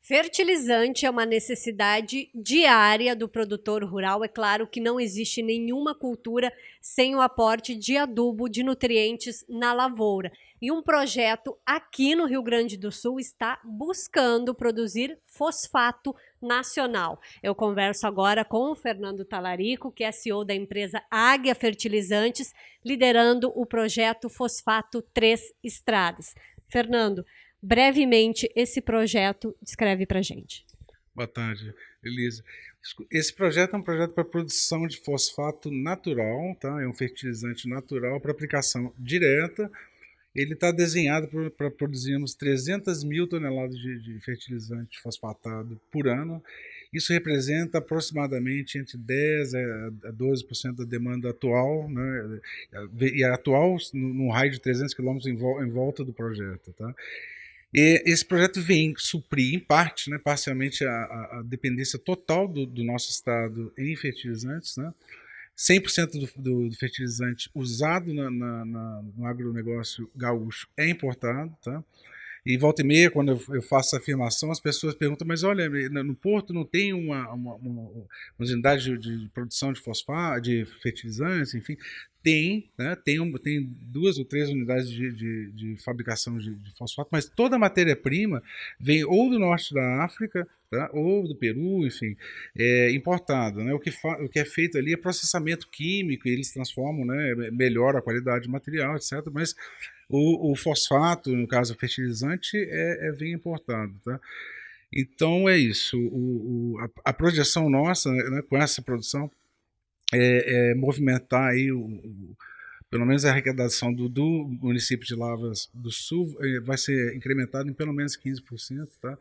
Fertilizante é uma necessidade diária do produtor rural. É claro que não existe nenhuma cultura sem o aporte de adubo, de nutrientes na lavoura. E um projeto aqui no Rio Grande do Sul está buscando produzir fosfato nacional. Eu converso agora com o Fernando Talarico, que é CEO da empresa Águia Fertilizantes, liderando o projeto Fosfato Três Estradas. Fernando, brevemente esse projeto descreve para gente. Boa tarde, Elisa. Esse projeto é um projeto para produção de fosfato natural, tá? é um fertilizante natural para aplicação direta. Ele está desenhado para produzirmos 300 mil toneladas de, de fertilizante fosfatado por ano. Isso representa aproximadamente entre 10 a 12% da demanda atual, né? e atual num raio de 300 quilômetros em volta do projeto. Tá? E esse projeto vem suprir, em parte, né, parcialmente, a, a dependência total do, do, nosso estado em fertilizantes. Né? 100% do, do, do, fertilizante usado na, na, na, no agronegócio gaúcho é importado. Tá? E volta e meia, quando eu, faço essa afirmação, as pessoas perguntam, mas olha, no Porto não tem uma, uma, uma, uma unidade de, de, produção de fosfato, de fertilizantes, enfim. Tem, né, tem, um, tem duas ou três unidades de, de, de fabricação de, de, fosfato, mas toda a matéria-prima vem ou do norte da África, tá, ou do Peru, enfim, é, importada. Né? O, que o que é feito ali é processamento químico, e eles transformam, né, melhora a qualidade do material, etc. Mas o, o fosfato, no caso fertilizante, é, é vem importado. Tá? Então é isso. O, o, a, a, projeção nossa né, com essa produção é, é movimentar aí o, o, pelo menos a arrecadação do, do, município de Lavras do Sul é, vai ser incrementada em pelo menos 15%, tá?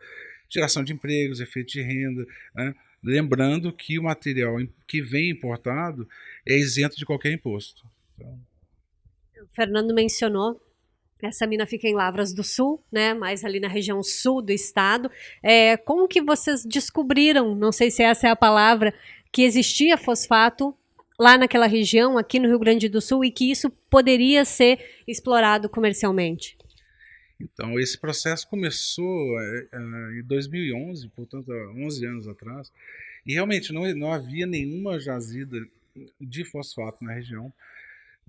Geração de empregos, efeito de renda, né? lembrando que o material que vem importado é isento de qualquer imposto. Então... O Fernando mencionou essa mina fica em Lavras do Sul, né? Mais ali na região sul do estado. É, como que vocês descobriram, não sei se essa é a palavra, que existia fosfato lá naquela região, aqui no Rio Grande do Sul, e que isso poderia ser explorado comercialmente? Então, esse processo começou é, é, em 2011, portanto, há 11 anos atrás, e realmente não, não havia nenhuma jazida de fosfato na região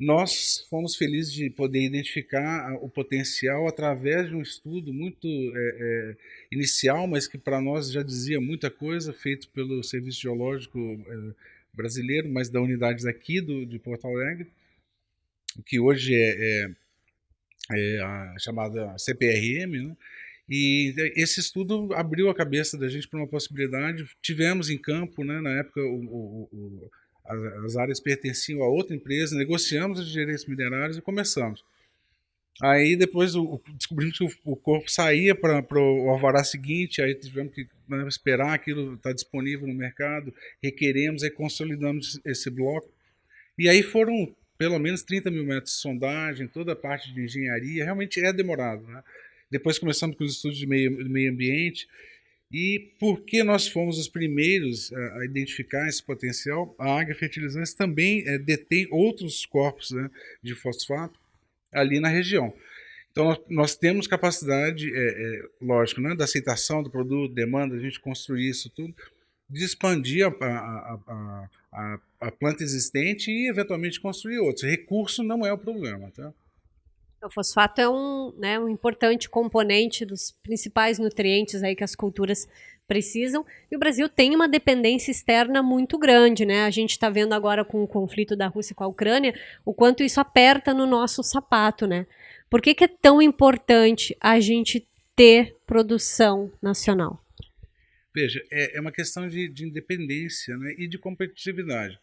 nós fomos felizes de poder identificar o potencial através de um estudo muito é, é, inicial, mas que para nós já dizia muita coisa, feito pelo Serviço Geológico é, Brasileiro, mas da unidade aqui do, de Porto Alegre, que hoje é, é, é a chamada CPRM, né? E esse estudo abriu a cabeça da gente para uma possibilidade. Tivemos em campo, né, na época, o, o, as, áreas pertenciam a outra empresa, negociamos os direitos minerários e começamos. Aí depois o, descobrimos que o, o corpo saía para o alvará seguinte, aí tivemos que né, esperar aquilo estar tá disponível no mercado, requeremos, aí consolidamos esse bloco. E aí foram pelo menos 30 mil metros de sondagem, toda a parte de engenharia, realmente é demorado. Né? Depois começamos com os estudos de meio, meio ambiente, e porque nós fomos os primeiros a, identificar esse potencial, a Águia Fertilizantes também é, detém outros corpos né, de fosfato ali na região. Então, nós, nós temos capacidade, é, é, lógico, né, da aceitação do produto, demanda, a gente construir isso tudo, de expandir a, a, a, a, planta existente e, eventualmente, construir outros. Recurso não é o problema. Tá? O fosfato é um, né, um importante componente dos principais nutrientes aí que as culturas precisam. E o Brasil tem uma dependência externa muito grande, né? A gente está vendo agora com o conflito da Rússia com a Ucrânia o quanto isso aperta no nosso sapato, né? Por que, que é tão importante a gente ter produção nacional? Veja, é, é uma questão de, de independência né, e de competitividade.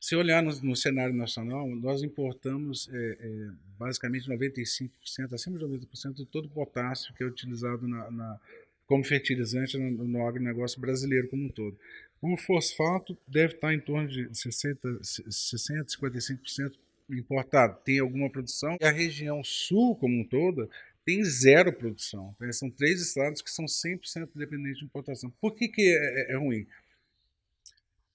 Se olhar no, no, cenário nacional, nós importamos é, é, basicamente 95%, acima de 90% de todo o potássio que é utilizado na, na, como fertilizante no, no agronegócio brasileiro como um todo. O fosfato deve estar em torno de 60, 60 55% importado. Tem alguma produção. E a região sul como um todo tem zero produção. Então, são três estados que são 100% dependentes de importação. Por que, que é, é, é ruim?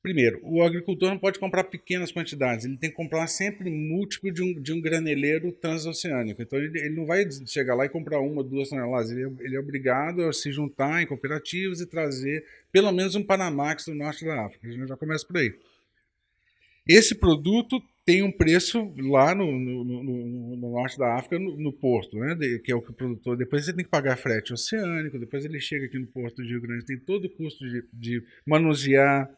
Primeiro, o agricultor não pode comprar pequenas quantidades, ele tem que comprar sempre múltiplo de um, de um graneleiro transoceânico. Então ele, ele não vai chegar lá e comprar uma, duas toneladas, ele, é, ele é obrigado a se juntar em cooperativas e trazer pelo menos um Panamax do norte da África. A gente já começa por aí. Esse produto tem um preço lá no, no, no, no norte da África, no, porto, né? De, que é o que o produtor. Depois você tem que pagar frete oceânico, depois ele chega aqui no porto de Rio Grande, tem todo o custo de, de manusear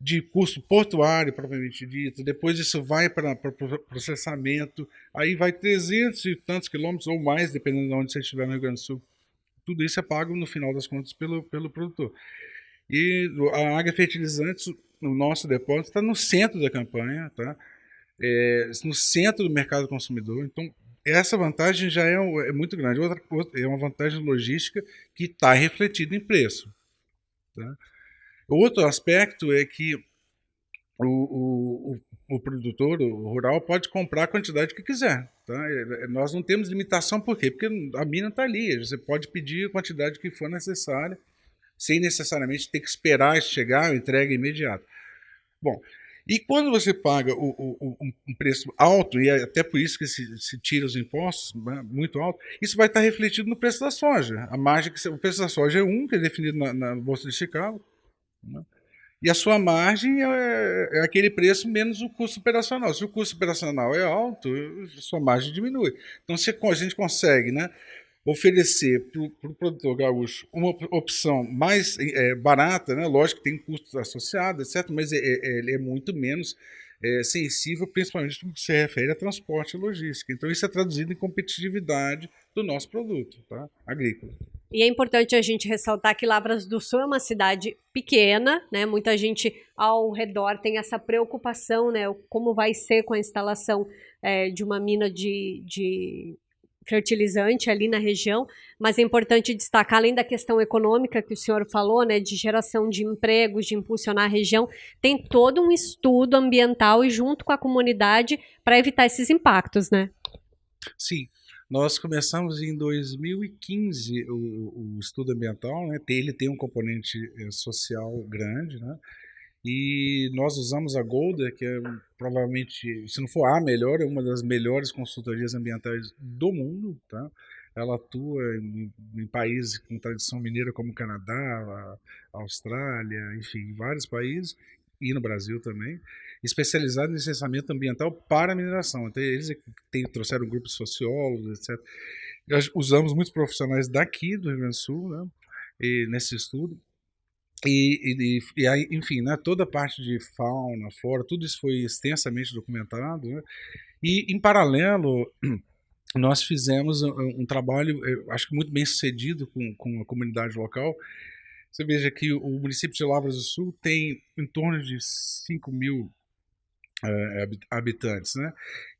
de custo portuário, propriamente dito, depois isso vai para processamento, aí vai 300 e tantos quilômetros ou mais, dependendo de onde você estiver no Rio Grande do Sul. Tudo isso é pago, no final das contas, pelo, pelo produtor. E a Águia Fertilizantes, o nosso depósito, está no centro da campanha, tá? É, no centro do mercado consumidor. Então, essa vantagem já é, é muito grande. Outra, é uma vantagem logística que está refletida em preço. Tá? Outro aspecto é que o, o, o, produtor o rural pode comprar a quantidade que quiser. Tá? É, é, nós não temos limitação, por quê? Porque a mina está ali, você pode pedir a quantidade que for necessária, sem necessariamente ter que esperar chegar a entrega imediata. Bom, e quando você paga o, o, um preço alto, e é até por isso que se, se tira os impostos né, muito alto, isso vai estar refletido no preço da soja. A margem que o preço da soja é um, que é definido na, na Bolsa de Chicago, né? E a sua margem é, é, aquele preço menos o custo operacional. Se o custo operacional é alto, a sua margem diminui. Então, se a gente consegue né, oferecer para o pro produtor gaúcho uma opção mais é, barata, né, lógico que tem custos associados, etc., mas é, é, ele é muito menos é, sensível, principalmente no que se refere a transporte e logística. Então, isso é traduzido em competitividade do nosso produto tá, agrícola. E é importante a gente ressaltar que Lavras do Sul é uma cidade pequena, né? Muita gente ao redor tem essa preocupação, né? Como vai ser com a instalação é, de uma mina de, de fertilizante ali na região, mas é importante destacar, além da questão econômica que o senhor falou, né, de geração de empregos, de impulsionar a região, tem todo um estudo ambiental e junto com a comunidade para evitar esses impactos, né? Sim, nós começamos em 2015 o, o estudo ambiental, né? ele tem um componente eh, social grande, né? e nós usamos a Golda, que é provavelmente, se não for a melhor, é uma das melhores consultorias ambientais do mundo, tá? Ela atua em, em países com tradição mineira como Canadá, Austrália, enfim, vários países, e no Brasil também especializado em licenciamento ambiental para mineração. Então, eles tem, trouxeram grupos de sociólogos, etc. Nós usamos muitos profissionais daqui do Rio Grande do Sul né, e, nesse estudo. E, e, e aí, enfim, né, toda a parte de fauna, flora, tudo isso foi extensamente documentado. Né, e, em paralelo, nós fizemos um, um trabalho, acho que muito bem sucedido com, com a comunidade local, você veja que o município de Lavras do Sul tem em torno de 5 mil é, habitantes, né?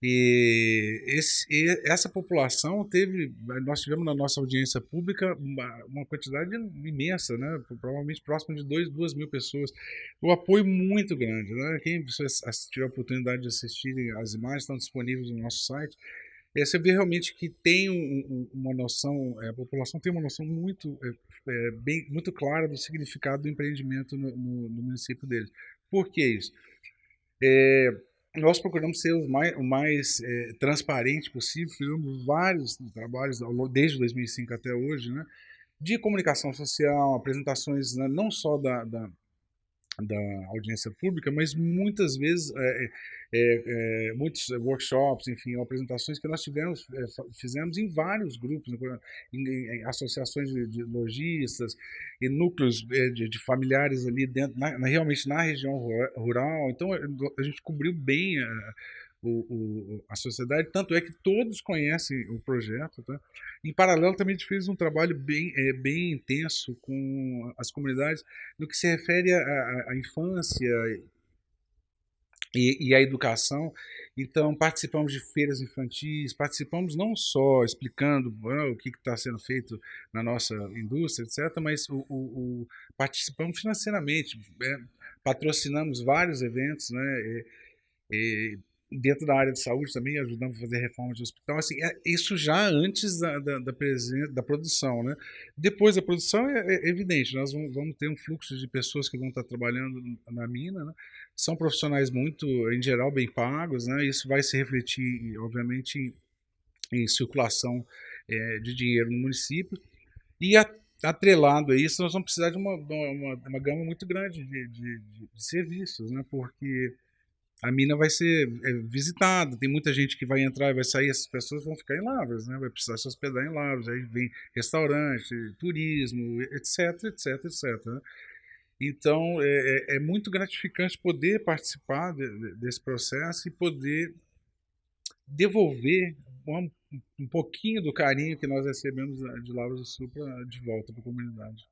E, esse, e, essa população teve, nós tivemos na nossa audiência pública uma, uma quantidade imensa, né? Provavelmente próximo de 2 mil pessoas. O apoio muito grande, né? Quem tiver a oportunidade de assistirem as imagens estão disponíveis no nosso site. É, você vê realmente que tem um, uma noção, é, a população tem uma noção muito, é, é, bem, muito clara do significado do empreendimento no, no, no município deles. Por que isso? É, nós procuramos ser o mais, o mais é, transparente possível, fizemos vários trabalhos desde 2005 até hoje, né, de comunicação social, apresentações né, não só da, da da audiência pública, mas muitas vezes é, é, é, muitos workshops, enfim, apresentações que nós tivemos, é, fizemos em vários grupos, né, em, em, associações de, de, lojistas, e núcleos é, de, de, familiares ali dentro, na, na, realmente na região rural. Então a gente cobriu bem a, o, o, a sociedade, tanto é que todos conhecem o projeto. Tá? Em paralelo, também a gente fez um trabalho bem, é, bem intenso com as comunidades no que se refere à, infância e, e à educação. Então, participamos de feiras infantis, participamos não só explicando ah, o que está sendo feito na nossa indústria, etc., mas o, o, participamos financeiramente, é, patrocinamos vários eventos, né? Dentro da área de saúde também, ajudamos a fazer reforma de hospital. Assim, é, isso já antes da, da, da, da produção. Né? Depois da produção, é, é, evidente, nós vamos, vamos, ter um fluxo de pessoas que vão estar trabalhando na mina. Né? São profissionais muito, em geral, bem pagos. Né? Isso vai se refletir, obviamente, em, em circulação é, de dinheiro no município. E a, atrelado a isso, nós vamos precisar de uma, uma, uma gama muito grande de, de, de, de serviços, né? porque a mina vai ser é, visitada, tem muita gente que vai entrar e vai sair, essas pessoas vão ficar em Lavras, né? vai precisar se hospedar em Lavras, aí vem restaurante, turismo, etc, etc, etc. Né? Então, é, é, é, muito gratificante poder participar de, de, desse processo e poder devolver um, um, pouquinho do carinho que nós recebemos de Lavras do Sul pra, de volta para a comunidade.